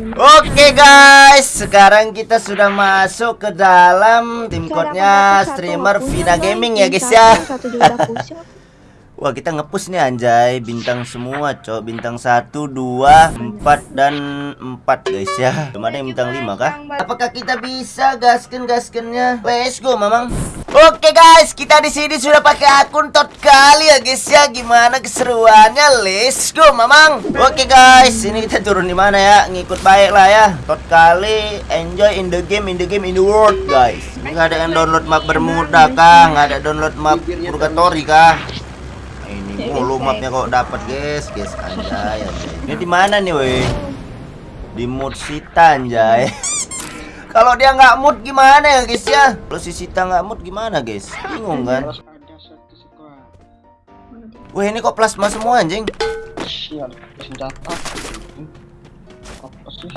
Oke guys, sekarang kita sudah masuk ke dalam tim code-nya streamer Vina Gaming ya guys ya. Wah kita ngepush nih anjay bintang semua cok bintang 1, 2, 4 dan 4 guys ya Belum ada yang bintang 5 kah? Apakah kita bisa gasken gaskennya? Let's go mamang Oke guys kita di sini sudah pakai akun tot kali ya guys ya. Gimana keseruannya? Let's go mamang. Oke guys ini kita turun di mana ya? Ngikut baik lah ya. Tot kali enjoy in the game in the game in the world guys. Nggak ada yang download map Bermuda kah? Nggak ada download map Purgatory kah? ini mulu mapnya kok dapat guys. Guys anjay anjay. Ini di mana nih weh? Di mood sita anjay kalau dia nggak mood gimana ya guys ya kalau si sita nggak mood gimana guys bingung kan weh ini kok plasma semua anjing Sial, senjata. Apa sih?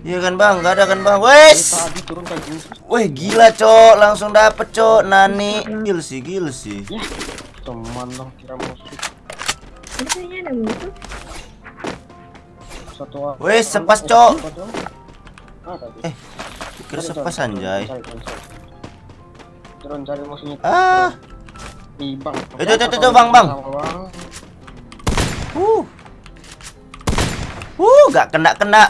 iya kan bang nggak ada kan bang wes Tadi turun kayak gini. weh gila cok langsung dapet cok nani gil sih gil sih Ya, teman dong kira musuh. Ada. Satu. Wes, sepas, Cok. Eh kira sepas anjay Turun cari musuhnya. ah Ih, bang. Itu, itu, itu, Bang, Bang. Bang. uh uh nggak kena kena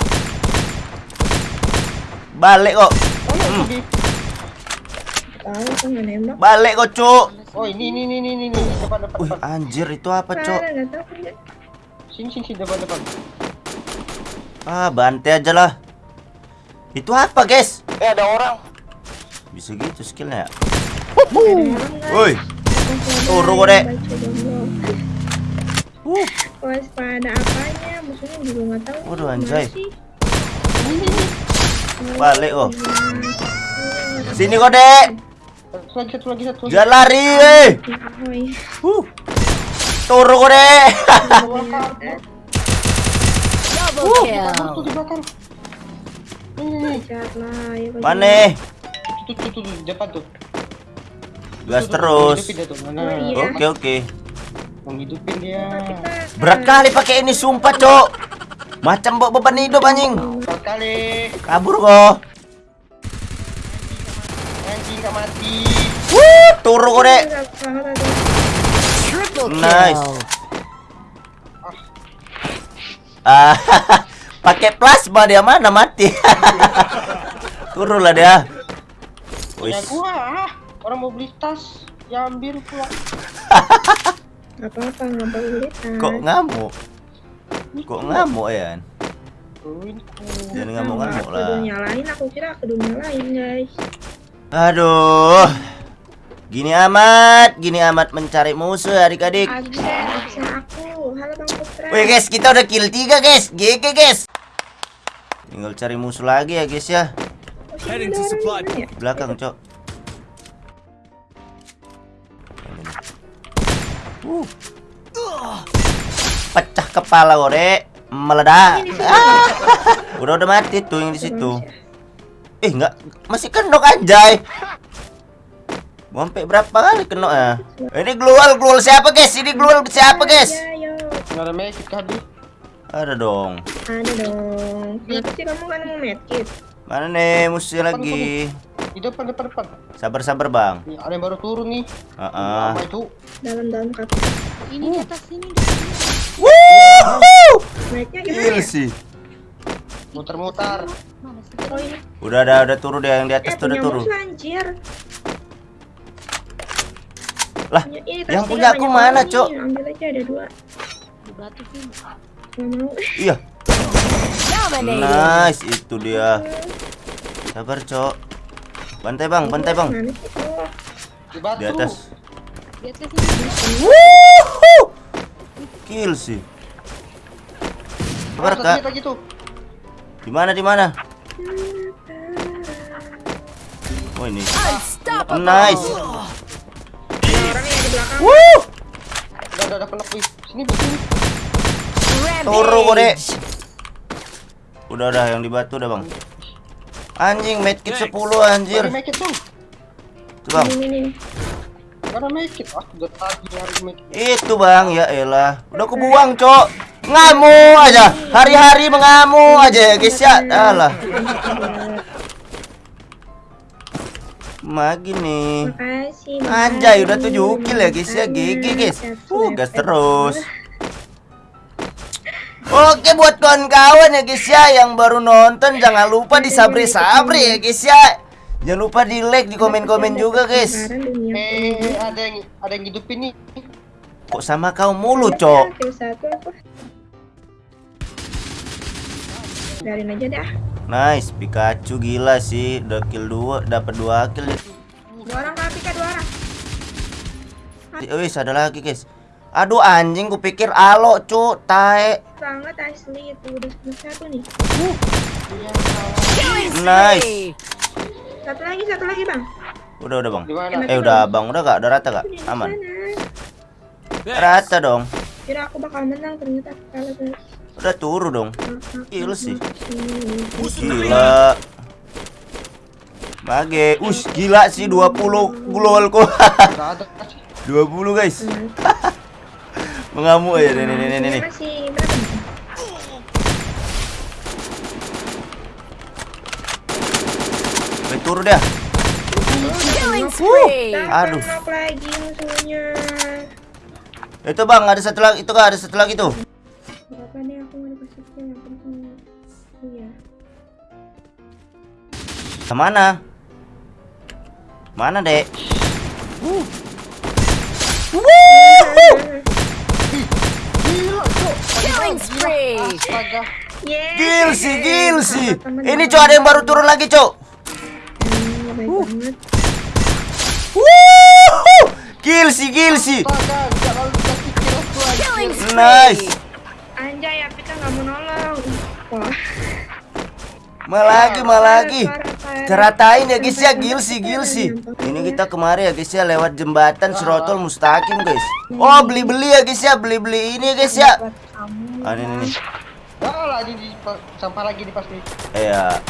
balik kok Oh, iya, Hmm. di- kan balik kok cuk Oh, ini ini ini ini ini depan depan Wih depan. anjir itu apa tahu kan sini sini depan depan. Ah bantai aja lah Itu apa guys Eh, ada orang. Bisa gitu skillnya ya? Woi Turun Dek. Baca dong. uh, Waspada apanya? Musuhnya juga nggak tahu. Waduh, anjay. Balik Iya. Sini kok dek. Jangan lari uh. Turun kok dek Double kill. Mana Tuh tuh tuh depan tuh. Gas terus Oh, iya. Oke oke Menghidupin dia. Berat kali pakai ini sumpah cok Macam bawa beban hidup anjing Empat kali. Kabur kok Anjing gak mati. Wuh, Turun kok dek. Nice. Ah, pakai plasma dia mana mati. Turun lah dia. Wis. gua. ah. Orang mau beli tas. Ambil pulang. Nggak apa-apa, nggak boleh. Kok ngamuk? Kok ngamuk ya? Jangan ngamuk-ngamuk lah. Kedua nyalain, aku kira kedua nyalain guys. Aduh. Gini amat, gini amat mencari musuh adik-adik. Wih guys, kita udah kill 3 guys. GG guys. Tinggal cari musuh lagi ya guys ya. Belakang, Cok. Uh. Pecah kepala ore, meledak. Ah. Udah udah mati tuh yang di situ. Eh, enggak masih kenok anjay. Sampai berapa kali kenok ya? Ini glual glual siapa guys? Ini glual siapa guys? Nggak ada magic kali. Ada dong. Ada dong. Kenapa sih kamu kan mau medkit? Mana nih musuh lagi? Di depan depan depan. Sabar-sabar, Bang. Nih, ada yang baru turun nih. Heeh. Apa itu? Dalam-dalam kap. Ini di atas sini. sini. Wuh! Naiknya gimana Gila ya? sih. Muter-muter. Mana sih? Oh ini. Udah ada udah turun dia yang di Eh atas tuh udah punya turun. musuh anjir. Lah, ini tas yang punya aku mana. Cok? Ambil aja ada dua. Batu mau. Iya. Nice, itu dia. Sabar, Cok. Bantai, Bang, bantai, Bang. Sih? Di atas. Di atas. Wuhu! Kill sih. Sabar, Kak. satu lagi tuh. Di mana, di mana? Oh, ini. Nice. Wuh! Udah, udah, udah Sini, sini. Turu, Kode. Udah, udah yang di batu udah, Bang. Anjing, medkit 10 anjir. Make it dong. Tuh, Bang. Ini. Karena make it. Ah, udah tadi nyari make it. Itu bang, ya elah Udah kebuang cok Ngamu aja Hari-hari mengamu aja ya guys ya Alah Magi nih Makasih. Anjay udah makasih. 7 kill ya guys ya GG guys uh, gas terus Oke buat kawan-kawan ya guys ya Yang baru nonton jangan lupa di sabri-sabri ya guys ya Jangan lupa di like, di komen-komen juga guys Eh, ada yang ada yang hidupin nih. Kok sama kau mulu cok apa? Biarin aja dah. Nice, Pikachu gila sih, udah kill 2, dapat 2 kill. Dua orang kaki kak dua orang. Wis, ada lagi, guys. Aduh anjing, kupikir alo, cu, tae. Banget asli itu udah satu nih. Killing Nice. Satu lagi satu lagi bang. Udah, udah, Bang. Di mana? Eh, udah, Bang. Udah gak? Udah rata gak? Aman. Rata dong. Kira aku bakal menang ternyata kalah guys. Udah turu dong. Kill sih. Gila. Mage, us gila sih 20 gol kok. Enggak ada sih. 20 guys. Mengamuk aja nih nih nih nih. nih. Masih berapa? Killing spree. Aduh. Lagi musuhnya. Itu Bang, ada satu lagi. Itu kan ada satu lagi tuh. Berapa nih aku mau dikasih kill yang penting. Iya. Ke mana? Mana, Dek? Killing spree. Astaga. Yeah. Gil sih, gil sih. Ini cok ada yang baru turun lagi, cok. Hmm, baik banget. Wuhu! Gil sih, gil sih. Astaga, enggak lalu dikasih kill aku aja. Killing spree. Nice. Anjay, ya kita nggak mau nolong. Malagi, malagi. Ceratain ya guys ya, gil sih, gil sih. Ini kita kemarin ya guys ya lewat jembatan Sirotol Mustaqim guys. Oh beli-beli ya guys ya, beli-beli ini guys ya. Ah, ini nih. Ah, lagi di sampah lagi di pasti. Iya.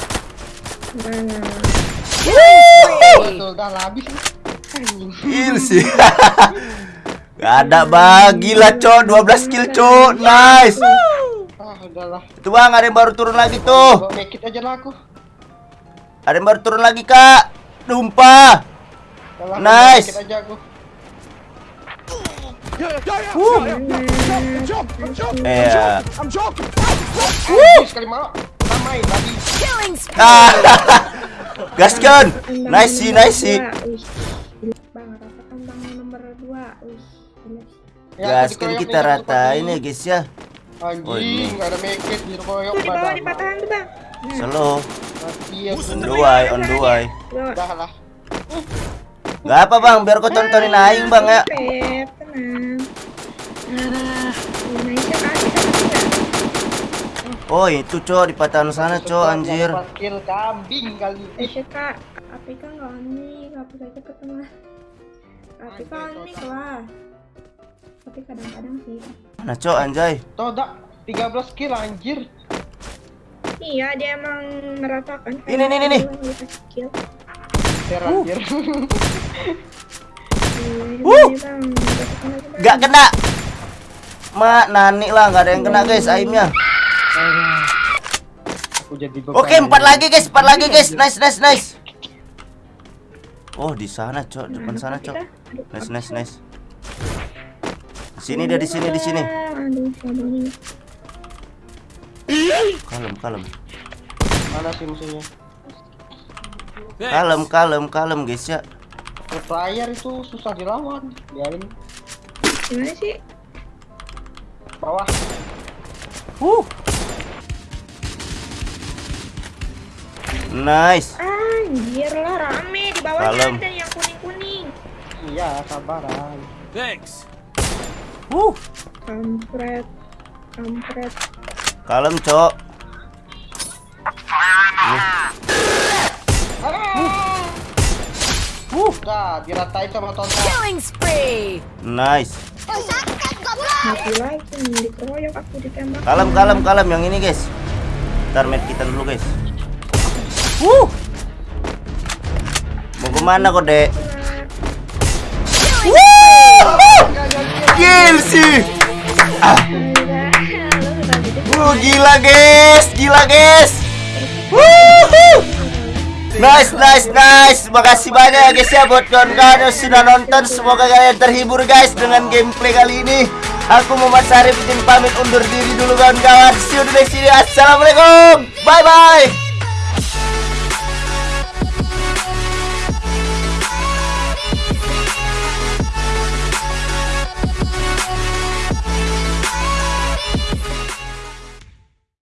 Mana? Betul, dah habis nih. Gil sih. Gak ada bagi lah cok 12 kill cok Nice Ah, udahlah. Itu bang ada yang baru turun lagi tuh Bawa make it aja lah aku. Ada yang baru turun lagi kak Dumpah Udahlah, Nice. Aja aku. Iya Anjing, sekali mau. Ramai tadi. Killing spree. ah, Gaskan Nice sih, nice sih. Ya, Gaskan dikeroyok kita aku ratain ya guys ya Anjing, Oh, ini. ada make it di koyok Tuh di bawah badan. di patahan tuh bang. Slow Mati ya. On the way, on the way dua. Udah lah. Gak apa bang, biar kau tontonin aing bang ya Pep, tenang. Ah, nah, itu kan kita bisa. Oh itu cok di patahan sana cok anjir kill kambing kali Eh, ini. kak, APK nggak unik, hapus aja ke tengah. APK unik lah. Tapi kadang-kadang sih. Mana cok anjay Tuh, dak 13 kill anjir. Iya, dia emang meratakan. Ini, ini, ini, ini. Dua yang dikasih kill. Ter anjir. Iya, ini, Bang. Gak kena Ma, nani lah, gak ada yang kena guys aimnya Oke, empat lagi guys, empat lagi guys. Nice, nice, nice. Oh, di sana, Cok. Depan sana, Cok. Nice, nice, nice. Di sini dia di sini, di sini. Kalem, kalem. Mana sih musuhnya? Kalem, kalem, kalem, guys ya. Player itu susah dilawan. Biarin Gimana sih? bawah. Uh. Nice. Anjir lah rame di Kalem. ada yang kuning-kuning. Iya, sabaran. Uh, Kampret. Kampret. kalem, Cok. Udah, diratain sama Tonton. Killing spree. Nice. Mati lagi dikeroyok aku ditembak. Kalem, kalem, kalem yang ini, guys. Ntar med kita dulu, guys. Uh. Mau ke mana kok, Dek? Kill sih. Ah. Uh, gila, guys. Gila, guys. Wuhu. Nice, nice, nice. Makasih banyak ya guys ya buat kawan-kawan yang sudah nonton. Semoga kalian terhibur guys dengan gameplay kali ini. Aku Muhammad Sarif izin pamit undur diri dulu kawan-kawan. See you di next video. Assalamualaikum. Bye bye.